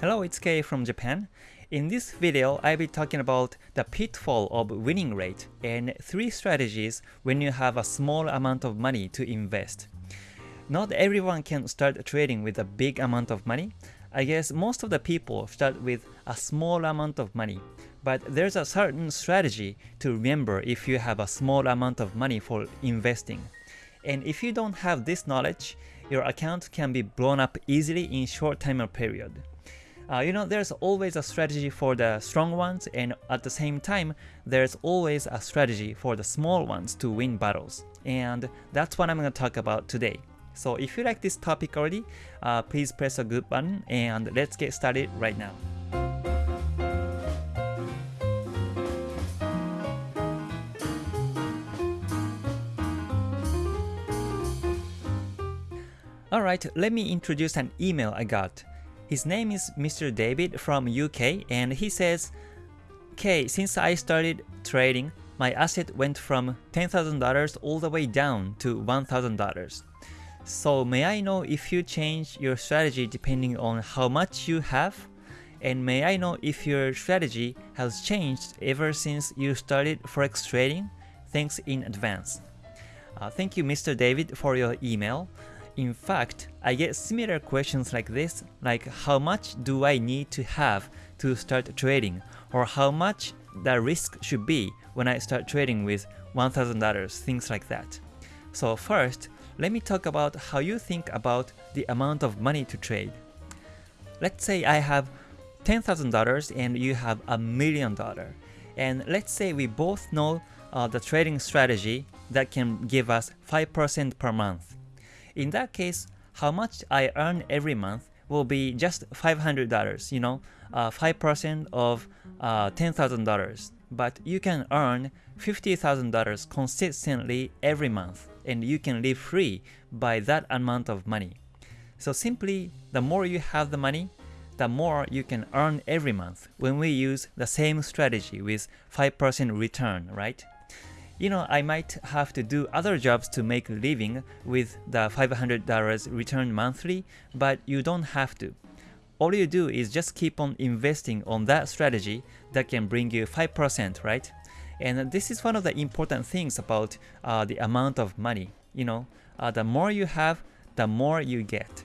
Hello, it's Kei from Japan. In this video, I'll be talking about the pitfall of winning rate and three strategies when you have a small amount of money to invest. Not everyone can start trading with a big amount of money. I guess most of the people start with a small amount of money, but there's a certain strategy to remember if you have a small amount of money for investing. And if you don't have this knowledge, your account can be blown up easily in short time period. Uh, you know, there's always a strategy for the strong ones, and at the same time, there's always a strategy for the small ones to win battles. And that's what I'm going to talk about today. So if you like this topic already, uh, please press a good button, and let's get started right now. Alright, let me introduce an email I got. His name is Mr. David from UK and he says, Kei, since I started trading, my asset went from $10,000 all the way down to $1,000. So may I know if you change your strategy depending on how much you have? And may I know if your strategy has changed ever since you started forex trading? Thanks in advance. Uh, thank you Mr. David for your email. In fact, I get similar questions like this, like how much do I need to have to start trading, or how much the risk should be when I start trading with $1,000, things like that. So first, let me talk about how you think about the amount of money to trade. Let's say I have $10,000 and you have a million dollar. And let's say we both know uh, the trading strategy that can give us 5% per month. In that case, how much I earn every month will be just $500, you know, 5% uh, of uh, $10,000. But you can earn $50,000 consistently every month, and you can live free by that amount of money. So simply, the more you have the money, the more you can earn every month when we use the same strategy with 5% return, right? You know, I might have to do other jobs to make a living with the $500 return monthly, but you don't have to. All you do is just keep on investing on that strategy that can bring you 5%, right? And this is one of the important things about uh, the amount of money. You know, uh, the more you have, the more you get.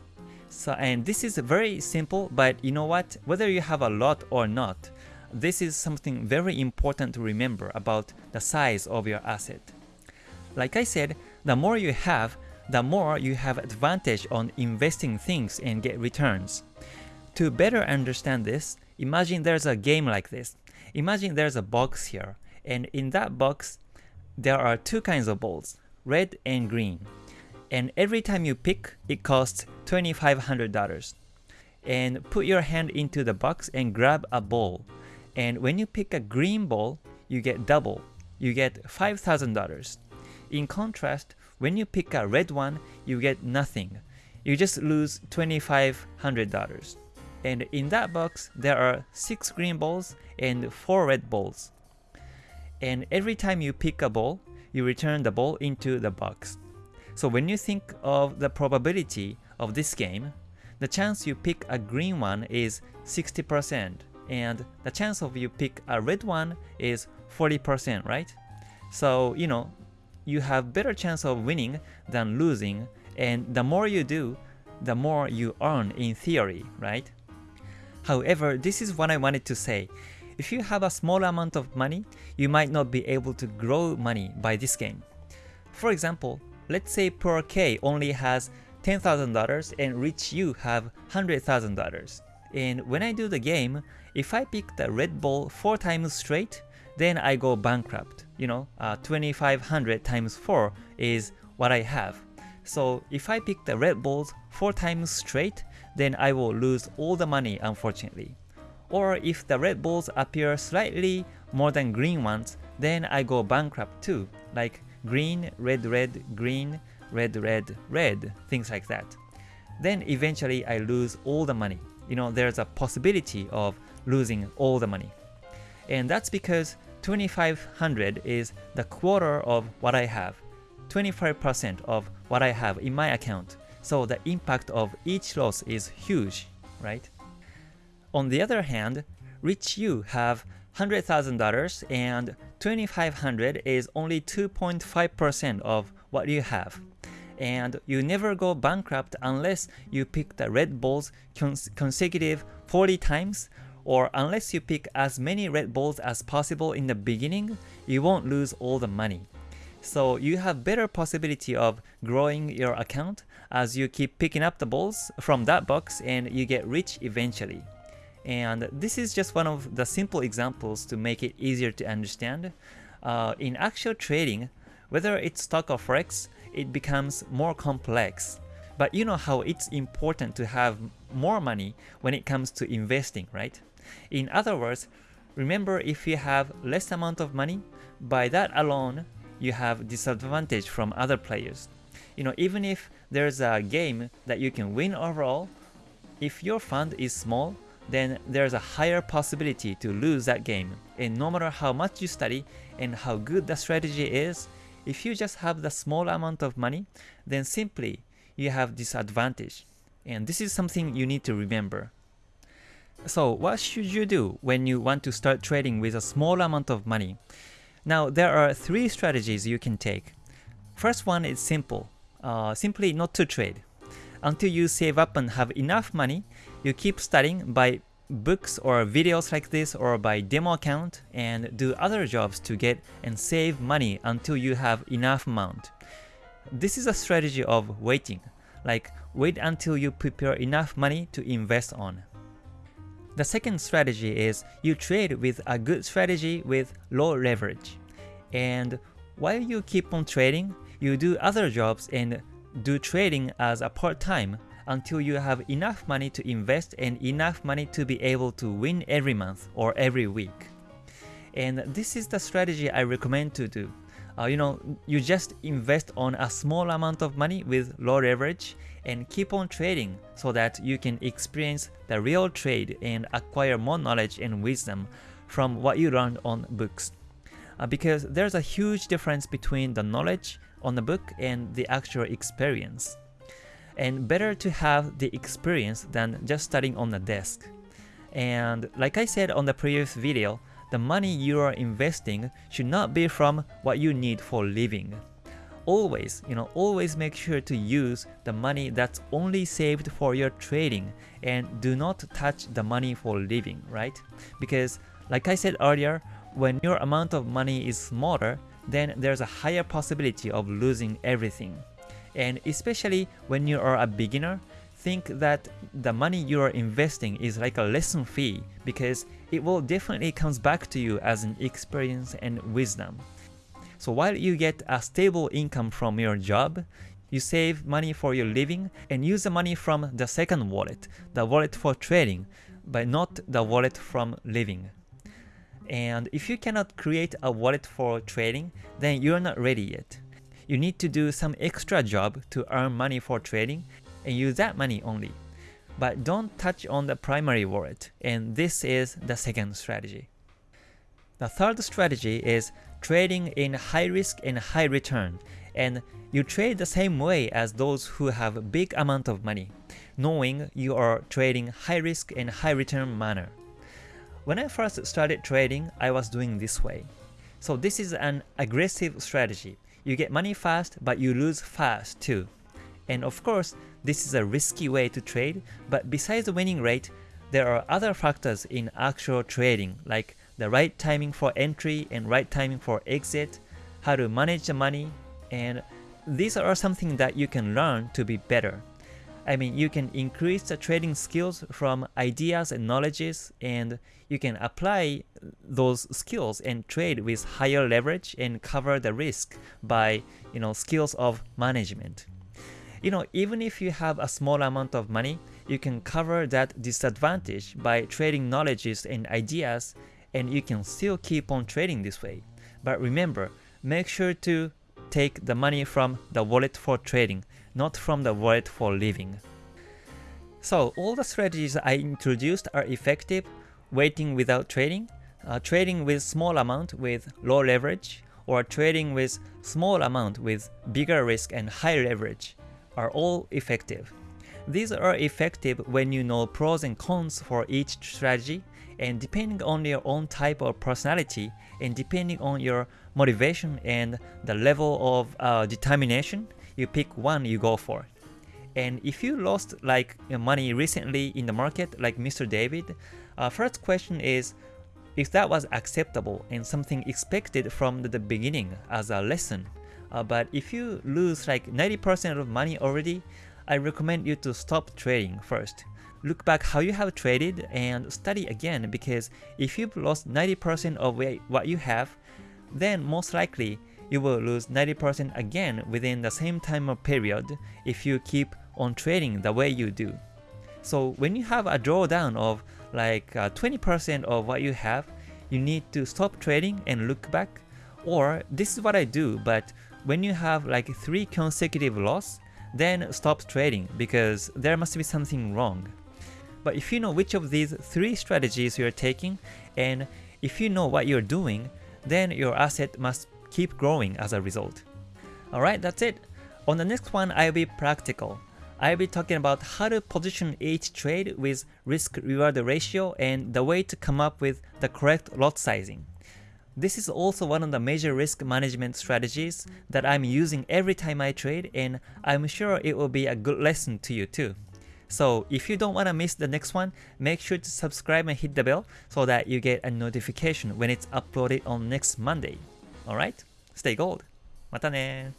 So, and this is very simple, but you know what? Whether you have a lot or not, this is something very important to remember about the size of your asset. Like I said, the more you have, the more you have advantage on investing things and get returns. To better understand this, imagine there's a game like this. Imagine there's a box here, and in that box, there are two kinds of balls, red and green. And every time you pick, it costs $2,500. And put your hand into the box and grab a ball. And when you pick a green ball, you get double. You get $5,000. In contrast, when you pick a red one, you get nothing. You just lose $2,500. And in that box, there are 6 green balls and 4 red balls. And every time you pick a ball, you return the ball into the box. So when you think of the probability of this game, the chance you pick a green one is 60% and the chance of you pick a red one is 40%, right? So, you know, you have better chance of winning than losing, and the more you do, the more you earn in theory, right? However, this is what I wanted to say. If you have a small amount of money, you might not be able to grow money by this game. For example, let's say poor Kei only has $10,000 and rich you have $100,000. And when I do the game, if I pick the red ball 4 times straight, then I go bankrupt. You know, uh, 2500 times 4 is what I have. So if I pick the red balls 4 times straight, then I will lose all the money unfortunately. Or if the red balls appear slightly more than green ones, then I go bankrupt too, like green, red, red, green, red, red, red, things like that. Then eventually I lose all the money. You know, there's a possibility of losing all the money. And that's because 2500 is the quarter of what I have, 25% of what I have in my account. So the impact of each loss is huge, right? On the other hand, rich you have $100,000 and 2500 is only 2.5% of what you have. And you never go bankrupt unless you pick the red balls cons consecutive 40 times or unless you pick as many red balls as possible in the beginning, you won't lose all the money. So you have better possibility of growing your account as you keep picking up the balls from that box and you get rich eventually. And this is just one of the simple examples to make it easier to understand. Uh, in actual trading, whether it's stock or forex, it becomes more complex. But you know how it's important to have more money when it comes to investing, right? In other words, remember if you have less amount of money, by that alone, you have disadvantage from other players. You know, even if there's a game that you can win overall, if your fund is small, then there's a higher possibility to lose that game. And no matter how much you study and how good the strategy is, if you just have the small amount of money, then simply you have disadvantage. And this is something you need to remember. So what should you do when you want to start trading with a small amount of money? Now there are three strategies you can take. First one is simple, uh, simply not to trade. Until you save up and have enough money, you keep studying by books or videos like this or by demo account and do other jobs to get and save money until you have enough amount. This is a strategy of waiting, like wait until you prepare enough money to invest on. The second strategy is you trade with a good strategy with low leverage. And while you keep on trading, you do other jobs and do trading as a part-time until you have enough money to invest and enough money to be able to win every month or every week. And this is the strategy I recommend to do. Uh, you know, you just invest on a small amount of money with low leverage and keep on trading so that you can experience the real trade and acquire more knowledge and wisdom from what you learned on books. Uh, because there's a huge difference between the knowledge on the book and the actual experience. And better to have the experience than just studying on the desk. And like I said on the previous video, the money you are investing should not be from what you need for living always, you know, always make sure to use the money that's only saved for your trading and do not touch the money for living, right? Because like I said earlier, when your amount of money is smaller, then there's a higher possibility of losing everything. And especially when you are a beginner, think that the money you are investing is like a lesson fee because it will definitely comes back to you as an experience and wisdom. So while you get a stable income from your job, you save money for your living and use the money from the second wallet, the wallet for trading, but not the wallet from living. And if you cannot create a wallet for trading, then you're not ready yet. You need to do some extra job to earn money for trading and use that money only. But don't touch on the primary wallet, and this is the second strategy. The third strategy is trading in high risk and high return, and you trade the same way as those who have big amount of money, knowing you are trading high risk and high return manner. When I first started trading, I was doing this way. So this is an aggressive strategy. You get money fast, but you lose fast too. And of course, this is a risky way to trade, but besides the winning rate, there are other factors in actual trading like the right timing for entry and right timing for exit, how to manage the money, and these are something that you can learn to be better. I mean, you can increase the trading skills from ideas and knowledges, and you can apply those skills and trade with higher leverage and cover the risk by, you know, skills of management. You know, even if you have a small amount of money, you can cover that disadvantage by trading knowledges and ideas and you can still keep on trading this way. But remember, make sure to take the money from the wallet for trading, not from the wallet for living. So all the strategies I introduced are effective, waiting without trading, uh, trading with small amount with low leverage, or trading with small amount with bigger risk and high leverage are all effective. These are effective when you know pros and cons for each strategy and depending on your own type of personality and depending on your motivation and the level of uh, determination, you pick one you go for. And if you lost like money recently in the market like Mr. David, uh, first question is if that was acceptable and something expected from the beginning as a lesson. Uh, but if you lose like 90% of money already, I recommend you to stop trading first. Look back how you have traded and study again because if you've lost 90% of what you have, then most likely you will lose 90% again within the same time period if you keep on trading the way you do. So when you have a drawdown of like 20% uh, of what you have, you need to stop trading and look back. Or this is what I do, but when you have like 3 consecutive loss, then stop trading because there must be something wrong. But if you know which of these 3 strategies you're taking, and if you know what you're doing, then your asset must keep growing as a result. Alright, that's it. On the next one, I'll be practical. I'll be talking about how to position each trade with risk-reward ratio and the way to come up with the correct lot sizing. This is also one of the major risk management strategies that I'm using every time I trade and I'm sure it will be a good lesson to you too. So if you don't want to miss the next one, make sure to subscribe and hit the bell so that you get a notification when it's uploaded on next Monday. Alright? Stay gold! またね